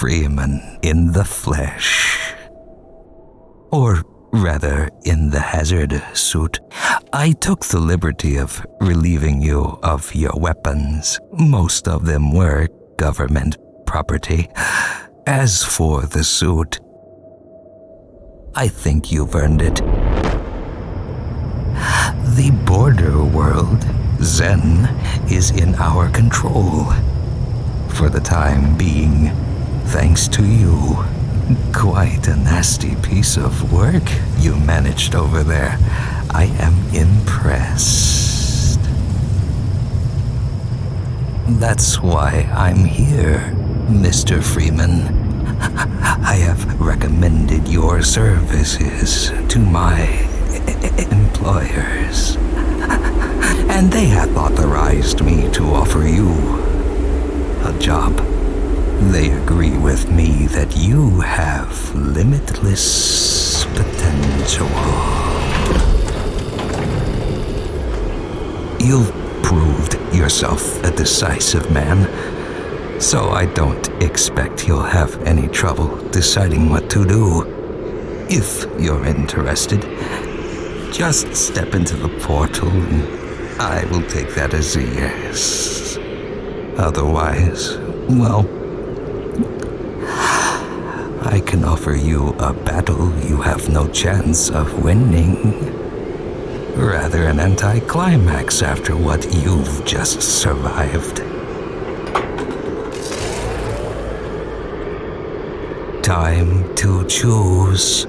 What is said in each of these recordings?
Freeman in the flesh. Or rather, in the hazard suit. I took the liberty of relieving you of your weapons. Most of them were government property. As for the suit, I think you've earned it. The border world, Xen, is in our control. For the time being, thanks to you. Quite a nasty piece of work you managed over there. I am impressed. That's why I'm here, Mr. Freeman. I have recommended your services to my employers. And they have authorized me to offer you a job. They agree with me that you have limitless potential. You've proved yourself a decisive man, so I don't expect you'll have any trouble deciding what to do. If you're interested, just step into the portal and I will take that as a yes. Otherwise, well, I can offer you a battle you have no chance of winning. Rather an anticlimax after what you've just survived. Time to choose.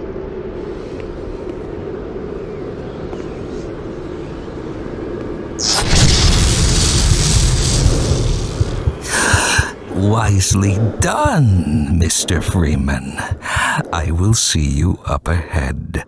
Wisely done, Mr. Freeman. I will see you up ahead.